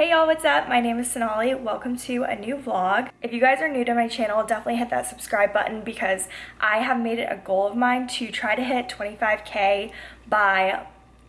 Hey y'all, what's up? My name is Sonali. Welcome to a new vlog. If you guys are new to my channel, definitely hit that subscribe button because I have made it a goal of mine to try to hit 25k by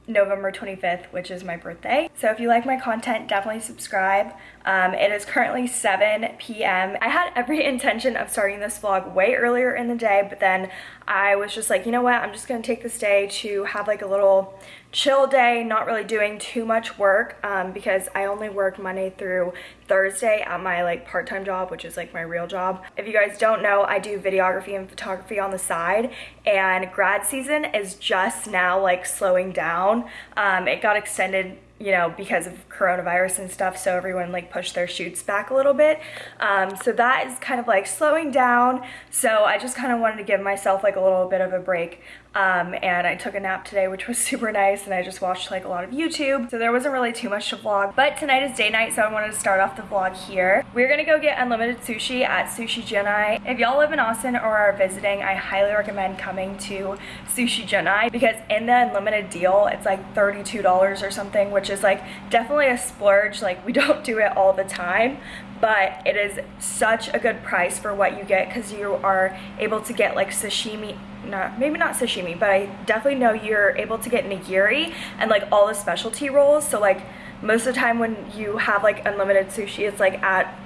November 25th, which is my birthday. So if you like my content, definitely subscribe. Um, it is currently 7 p.m. I had every intention of starting this vlog way earlier in the day, but then I was just like, you know what, I'm just gonna take this day to have like a little chill day, not really doing too much work um, because I only work Monday through Thursday at my like part-time job, which is like my real job. If you guys don't know, I do videography and photography on the side and grad season is just now like slowing down. Um, it got extended you know, because of coronavirus and stuff, so everyone like pushed their shoots back a little bit. Um, so that is kind of like slowing down. So I just kind of wanted to give myself like a little bit of a break. Um, and I took a nap today, which was super nice, and I just watched like a lot of YouTube. So there wasn't really too much to vlog, but tonight is day night, so I wanted to start off the vlog here. We're gonna go get unlimited sushi at Sushi Junai. If y'all live in Austin or are visiting, I highly recommend coming to Sushi Junai because in the unlimited deal, it's like $32 or something, which is like definitely a splurge. Like we don't do it all the time, but it is such a good price for what you get because you are able to get like sashimi not maybe not sashimi but I definitely know you're able to get nigiri and like all the specialty rolls. So like most of the time when you have like unlimited sushi it's like at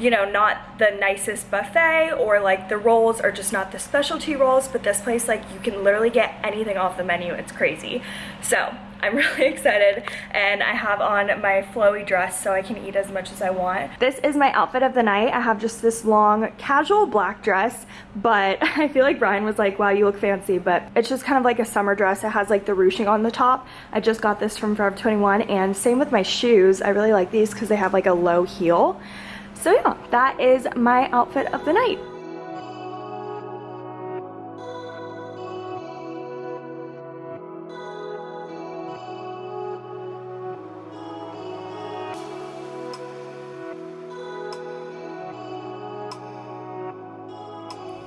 you know not the nicest buffet or like the rolls are just not the specialty rolls. But this place like you can literally get anything off the menu. It's crazy. So I'm really excited and I have on my flowy dress so I can eat as much as I want. This is my outfit of the night. I have just this long casual black dress but I feel like Brian was like wow you look fancy but it's just kind of like a summer dress. It has like the ruching on the top. I just got this from Forever 21 and same with my shoes. I really like these because they have like a low heel. So yeah, that is my outfit of the night.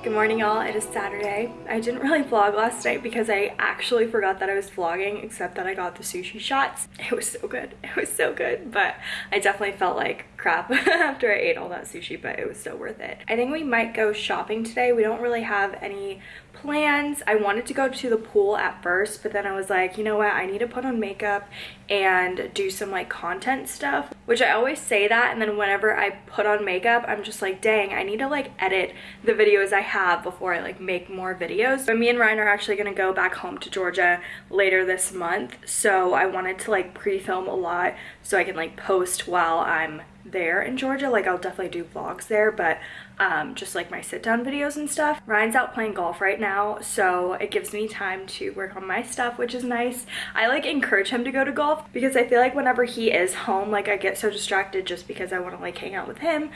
Good morning y'all, it is Saturday. I didn't really vlog last night because I actually forgot that I was vlogging except that I got the sushi shots. It was so good, it was so good, but I definitely felt like crap after I ate all that sushi, but it was so worth it. I think we might go shopping today. We don't really have any plans. I wanted to go to the pool at first, but then I was like, you know what? I need to put on makeup and do some like content stuff, which I always say that. And then whenever I put on makeup, I'm just like, dang, I need to like edit the videos I have before I like make more videos. But me and Ryan are actually gonna go back home to Georgia later this month. So I wanted to like pre-film a lot so I can like post while I'm there in Georgia. Like I'll definitely do vlogs there, but um, just like my sit down videos and stuff. Ryan's out playing golf right now, so it gives me time to work on my stuff, which is nice. I like encourage him to go to golf because I feel like whenever he is home, like I get so distracted just because I want to like hang out with him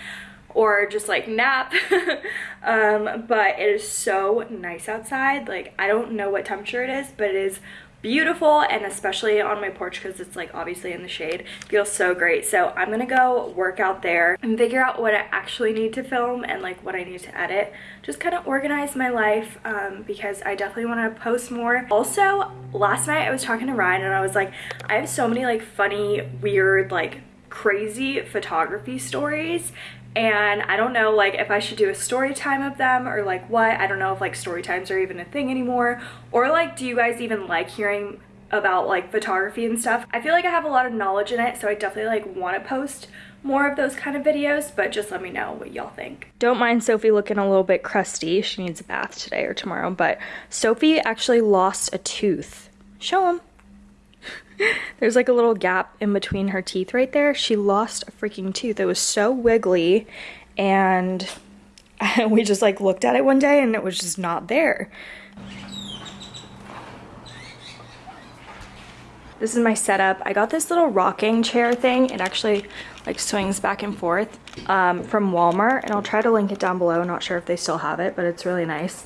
or just like nap um but it is so nice outside like i don't know what temperature it is but it is beautiful and especially on my porch because it's like obviously in the shade feels so great. So i'm gonna go work out there and figure out what i actually need to film and like what i need to edit. Just kind of organize my life um, because i definitely want to post more. Also last night i was talking to ryan and i was like i have so many like funny weird like crazy photography stories and I don't know like if I should do a story time of them or like what. I don't know if like story times are even a thing anymore. Or like do you guys even like hearing about like photography and stuff? I feel like I have a lot of knowledge in it so I definitely like want to post more of those kind of videos but just let me know what y'all think. Don't mind Sophie looking a little bit crusty. She needs a bath today or tomorrow but Sophie actually lost a tooth. Show them there's like a little gap in between her teeth right there. She lost a freaking tooth. It was so wiggly and we just like looked at it one day and it was just not there. This is my setup. I got this little rocking chair thing. It actually like swings back and forth um, from Walmart and I'll try to link it down below. Not sure if they still have it, but it's really nice.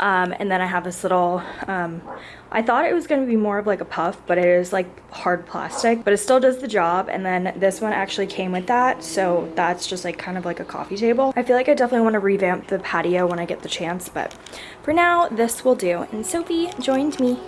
Um, and then I have this little, um, I thought it was going to be more of like a puff, but it is like hard plastic, but it still does the job. And then this one actually came with that. So that's just like kind of like a coffee table. I feel like I definitely want to revamp the patio when I get the chance, but for now, this will do. And Sophie joined me.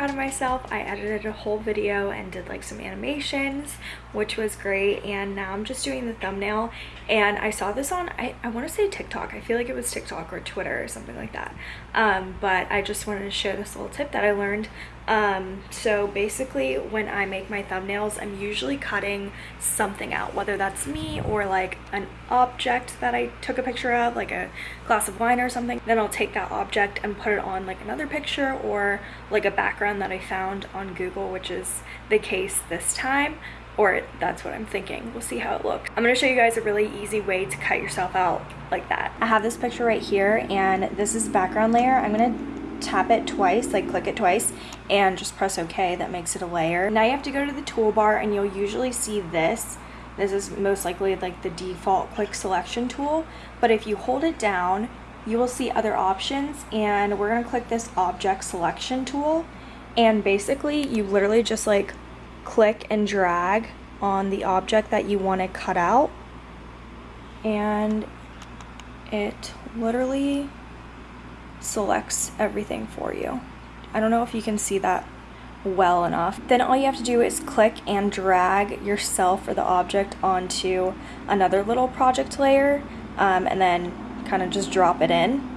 Proud of myself. I edited a whole video and did like some animations, which was great. And now I'm just doing the thumbnail. And I saw this on, I, I want to say TikTok. I feel like it was TikTok or Twitter or something like that. Um, but I just wanted to share this little tip that I learned um, so basically when I make my thumbnails, I'm usually cutting something out, whether that's me or like an object that I took a picture of, like a glass of wine or something. Then I'll take that object and put it on like another picture or like a background that I found on Google, which is the case this time or that's what I'm thinking. We'll see how it looks. I'm gonna show you guys a really easy way to cut yourself out like that. I have this picture right here and this is background layer. I'm gonna tap it twice, like click it twice, and just press OK. That makes it a layer. Now you have to go to the toolbar and you'll usually see this. This is most likely like the default quick selection tool. But if you hold it down, you will see other options and we're gonna click this object selection tool. And basically you literally just like click and drag on the object that you want to cut out and it literally selects everything for you. I don't know if you can see that well enough. Then all you have to do is click and drag yourself or the object onto another little project layer um, and then kind of just drop it in.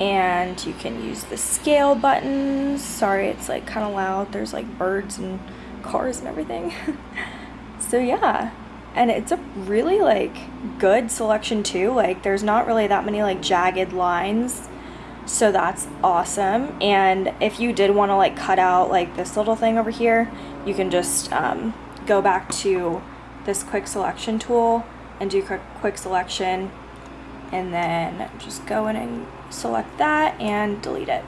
And you can use the scale buttons. Sorry, it's like kind of loud. There's like birds and cars and everything. so yeah, and it's a really like good selection too. Like there's not really that many like jagged lines so that's awesome. And if you did want to like cut out like this little thing over here you can just um, go back to this quick selection tool and do quick, quick selection. And then just go in and select that and delete it.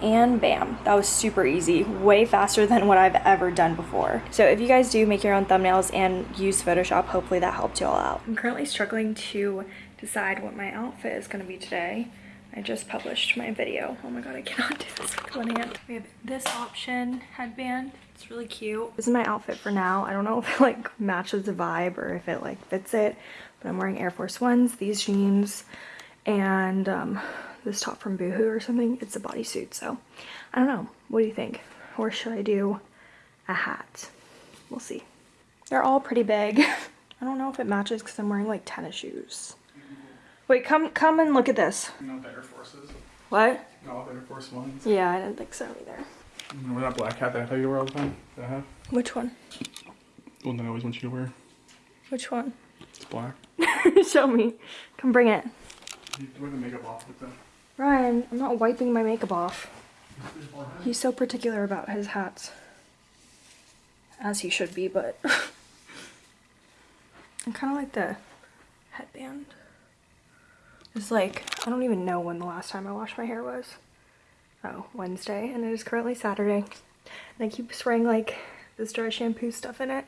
And bam that was super easy. Way faster than what I've ever done before. So if you guys do make your own thumbnails and use Photoshop hopefully that helped you all out. I'm currently struggling to decide what my outfit is going to be today I just published my video. Oh my god, I cannot do this with one hand. We have this option headband. It's really cute. This is my outfit for now. I don't know if it like matches the vibe or if it like fits it, but I'm wearing Air Force Ones, these jeans, and um, this top from Boohoo or something. It's a bodysuit, so I don't know. What do you think? Or should I do a hat? We'll see. They're all pretty big. I don't know if it matches because I'm wearing like tennis shoes. Wait, come come and look at this. No Air Forces. What? No Air Force Ones. Yeah, I didn't think so either. Remember that black hat that I thought you wore all the time? That hat? Which one? The one that I always want you to wear. Which one? It's black. Show me. Come bring it. You wear the makeup off with that. Ryan, I'm not wiping my makeup off. He's so particular about his hats. As he should be, but... I kind of like the headband. It's like, I don't even know when the last time I washed my hair was. Oh, Wednesday, and it is currently Saturday. And I keep spraying like this dry shampoo stuff in it.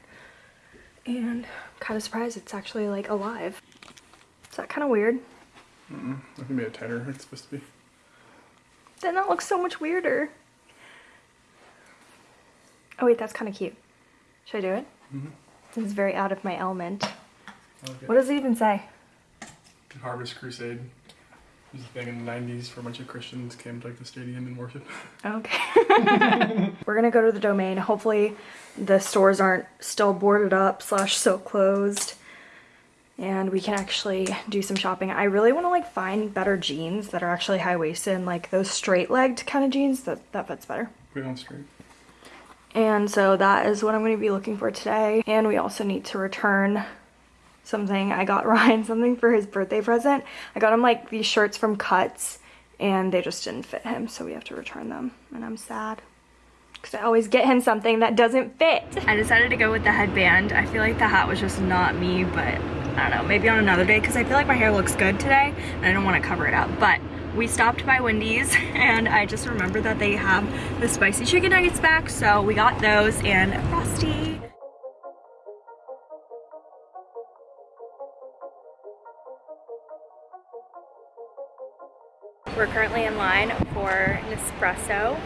And I'm kind of surprised it's actually like alive. Is that kind of weird? Mm -mm. I can be a tighter. It's supposed to be. Then that looks so much weirder. Oh wait, that's kind of cute. Should I do it? Mm -hmm. This is very out of my element. What does it even say? Harvest Crusade. It was a thing in the 90s for a bunch of Christians came to like the stadium and worship. Okay. We're gonna go to the domain. Hopefully the stores aren't still boarded up slash so closed and we can actually do some shopping. I really want to like find better jeans that are actually high-waisted and like those straight-legged kind of jeans that that fits better. Put on straight. And so that is what I'm going to be looking for today. And we also need to return something. I got Ryan something for his birthday present. I got him like these shirts from Cuts and they just didn't fit him so we have to return them and I'm sad because I always get him something that doesn't fit. I decided to go with the headband. I feel like the hat was just not me but I don't know maybe on another day because I feel like my hair looks good today and I don't want to cover it up but we stopped by Wendy's and I just remembered that they have the spicy chicken nuggets back so we got those and Frosty. We're currently in line for Nespresso.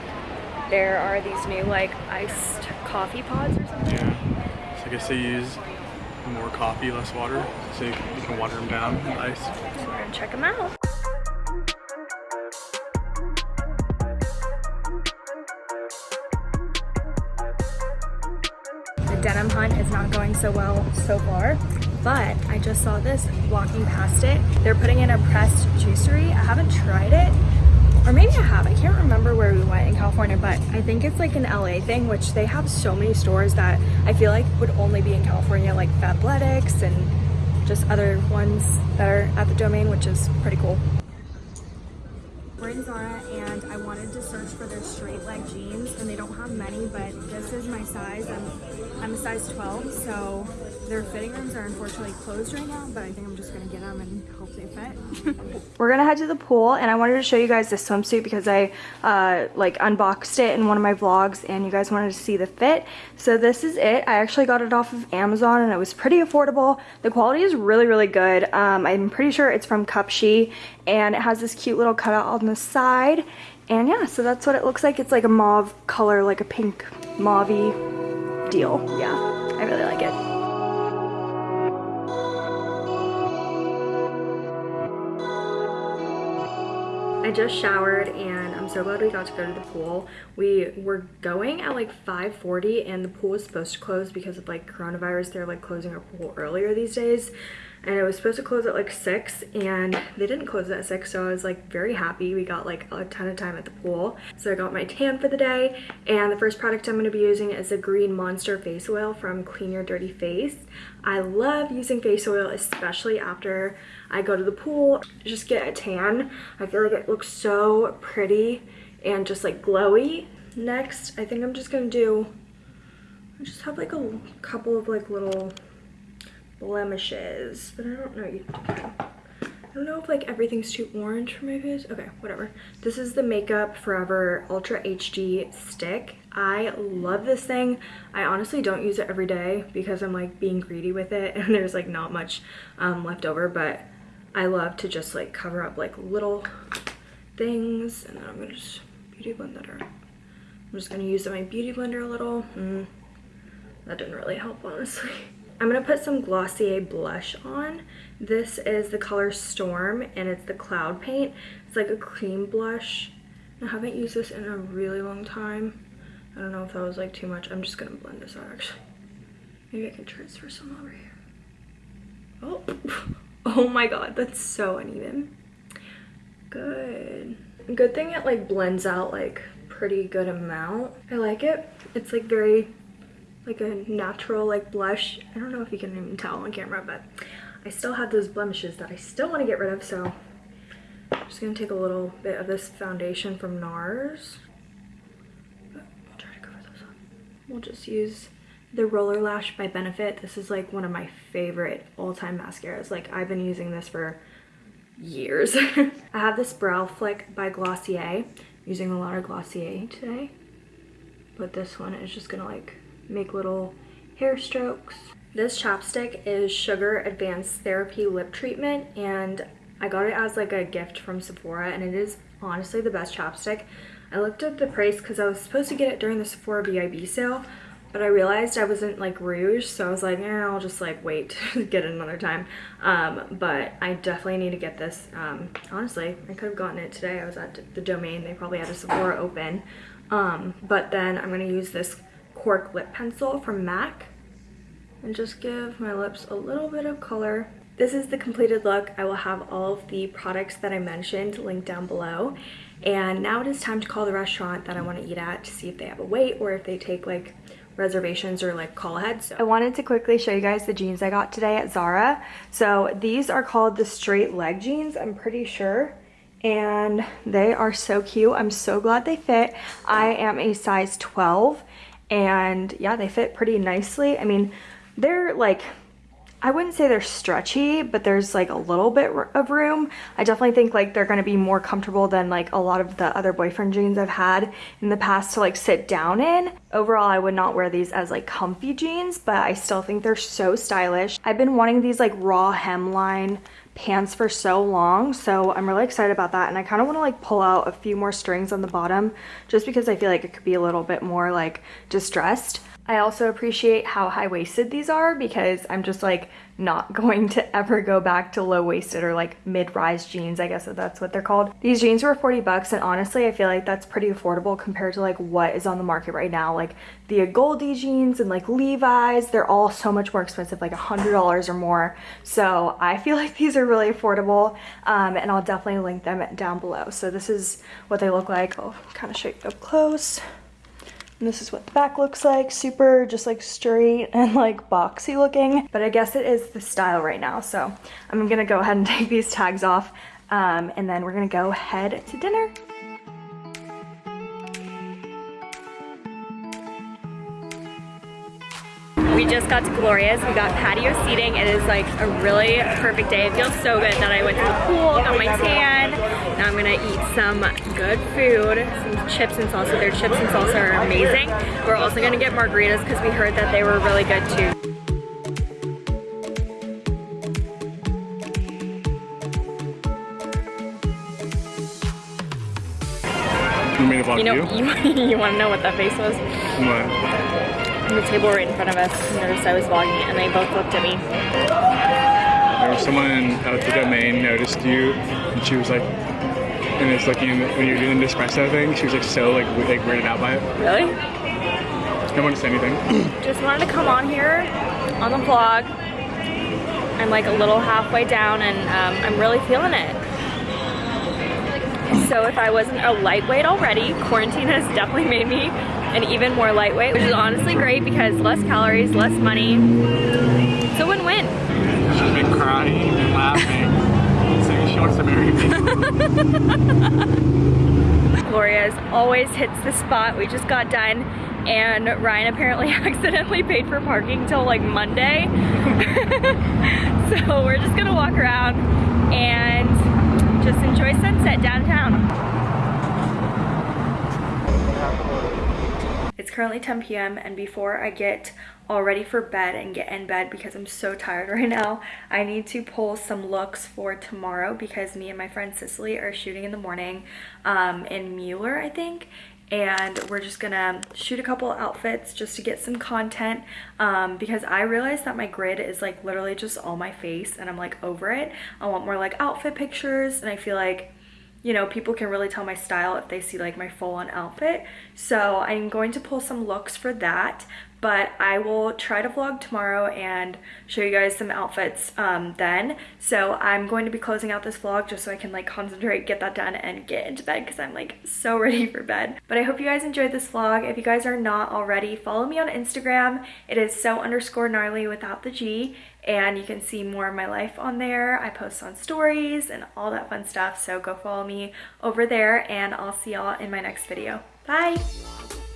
There are these new like iced coffee pods or something. Yeah, so I guess they use more coffee, less water, so you can water them down with ice. So we're gonna check them out. The denim hunt is not going so well so far but I just saw this walking past it. They're putting in a pressed juicery. I haven't tried it, or maybe I have. I can't remember where we went in California, but I think it's like an LA thing, which they have so many stores that I feel like would only be in California, like Fabletics and just other ones that are at the domain, which is pretty cool. We're in Zara and I wanted to search for their straight leg jeans and they don't have many, but this is my size. I'm, I'm a size 12, so their fitting rooms are unfortunately closed right now, but I think I'm just gonna get them and hope they fit. We're gonna head to the pool and I wanted to show you guys this swimsuit because I uh, like unboxed it in one of my vlogs and you guys wanted to see the fit. So this is it. I actually got it off of Amazon and it was pretty affordable. The quality is really, really good. Um, I'm pretty sure it's from Cupshe and it has this cute little cutout on the side. And yeah, so that's what it looks like. It's like a mauve color, like a pink mauvey deal. Yeah, I just showered and I'm so glad we got to go to the pool. We were going at like 5.40 and the pool was supposed to close because of like coronavirus. They're like closing our pool earlier these days and it was supposed to close at like 6 and they didn't close at 6 so I was like very happy. We got like a ton of time at the pool. So I got my tan for the day and the first product I'm going to be using is the green monster face oil from clean your dirty face. I love using face oil especially after I go to the pool. Just get a tan. I feel like it looks so pretty and just like glowy. Next I think I'm just gonna do I just have like a couple of like little blemishes, but I don't know. I don't know if like everything's too orange for my face. Okay, whatever. This is the Makeup Forever Ultra HD stick. I love this thing. I honestly don't use it every day because I'm like being greedy with it and there's like not much um, left over, but I love to just like cover up like little things and then I'm gonna just beauty blend that I'm just gonna use my beauty blender a little. Mm, that didn't really help honestly. I'm gonna put some Glossier blush on. This is the color Storm and it's the Cloud Paint. It's like a cream blush. I haven't used this in a really long time. I don't know if that was like too much. I'm just gonna blend this out actually. Maybe I can transfer some over here. Oh, oh my god, that's so uneven. Good. Good thing it like blends out like pretty good amount. I like it. It's like very like a natural like blush. I don't know if you can even tell on camera, but I still have those blemishes that I still want to get rid of. So I'm just going to take a little bit of this foundation from NARS. We'll just use the Roller Lash by Benefit. This is like one of my favorite all-time mascaras. Like I've been using this for years. I have this Brow Flick by Glossier. I'm using a lot of Glossier today. But this one is just gonna like make little hair strokes. This chapstick is Sugar Advanced Therapy Lip Treatment and I got it as like a gift from Sephora and it is honestly the best chapstick. I looked up the price because I was supposed to get it during the Sephora VIB sale but I realized I wasn't like rouge so I was like yeah I'll just like wait to get it another time um, but I definitely need to get this um, honestly I could have gotten it today I was at the domain they probably had a Sephora open um, but then I'm gonna use this cork lip pencil from MAC and just give my lips a little bit of color. This is the completed look. I will have all of the products that I mentioned linked down below. And now it is time to call the restaurant that I want to eat at to see if they have a wait or if they take like reservations or like call ahead. So I wanted to quickly show you guys the jeans I got today at Zara. So these are called the straight leg jeans, I'm pretty sure. And they are so cute. I'm so glad they fit. I am a size 12 and yeah, they fit pretty nicely. I mean, they're like, I wouldn't say they're stretchy, but there's like a little bit of room. I definitely think like they're gonna be more comfortable than like a lot of the other boyfriend jeans I've had in the past to like sit down in. Overall, I would not wear these as like comfy jeans, but I still think they're so stylish. I've been wanting these like raw hemline pants for so long so i'm really excited about that. And i kind of want to like pull out a few more strings on the bottom just because i feel like it could be a little bit more like distressed i also appreciate how high-waisted these are because i'm just like not going to ever go back to low-waisted or like mid-rise jeans, I guess that's what they're called. These jeans were 40 bucks and honestly, I feel like that's pretty affordable compared to like what is on the market right now. Like the Agolde jeans and like Levi's, they're all so much more expensive, like a $100 or more. So I feel like these are really affordable um, and I'll definitely link them down below. So this is what they look like. I'll kind of show you up close. And this is what the back looks like. Super just like straight and like boxy looking. But I guess it is the style right now. So I'm gonna go ahead and take these tags off um, and then we're gonna go head to dinner. We just got to Gloria's. We got patio seating. It is like a really perfect day. It feels so good that I went to the pool, got my tan. Now I'm gonna eat some good food, some chips and salsa. Their chips and salsa are amazing. We're also gonna get margaritas because we heard that they were really good too. You You know, you? you, you want to know what that face was? What? The table right in front of us noticed I was vlogging and they both looked at me. There was someone at the domain noticed you, and she was like, and it's looking when you're doing the espresso thing. She was like so like we- like weirded out by it. Really? No one to say anything. Just wanted to come on here on the vlog. I'm like a little halfway down and um, I'm really feeling it. So if I wasn't a lightweight already, quarantine has definitely made me an even more lightweight, which is honestly great because less calories, less money. It's a win-win. She's been crying and laughing, saying she wants to marry me. Gloria's always hits the spot. We just got done and Ryan apparently accidentally paid for parking till like Monday. so we're just gonna walk around and just enjoy sunset downtown. It's currently 10 p.m. and before I get all ready for bed and get in bed because I'm so tired right now, I need to pull some looks for tomorrow because me and my friend Cicely are shooting in the morning um, in Mueller, I think and we're just gonna shoot a couple outfits just to get some content um, because I realized that my grid is like literally just all my face and I'm like over it. I want more like outfit pictures and I feel like you know, people can really tell my style if they see like my full on outfit. So I'm going to pull some looks for that, but I will try to vlog tomorrow and show you guys some outfits um, then. So I'm going to be closing out this vlog just so I can like concentrate, get that done and get into bed because I'm like so ready for bed. But I hope you guys enjoyed this vlog. If you guys are not already, follow me on Instagram. It is so underscore gnarly without the G and you can see more of my life on there. I post on stories and all that fun stuff. So go follow me over there and I'll see y'all in my next video. Bye!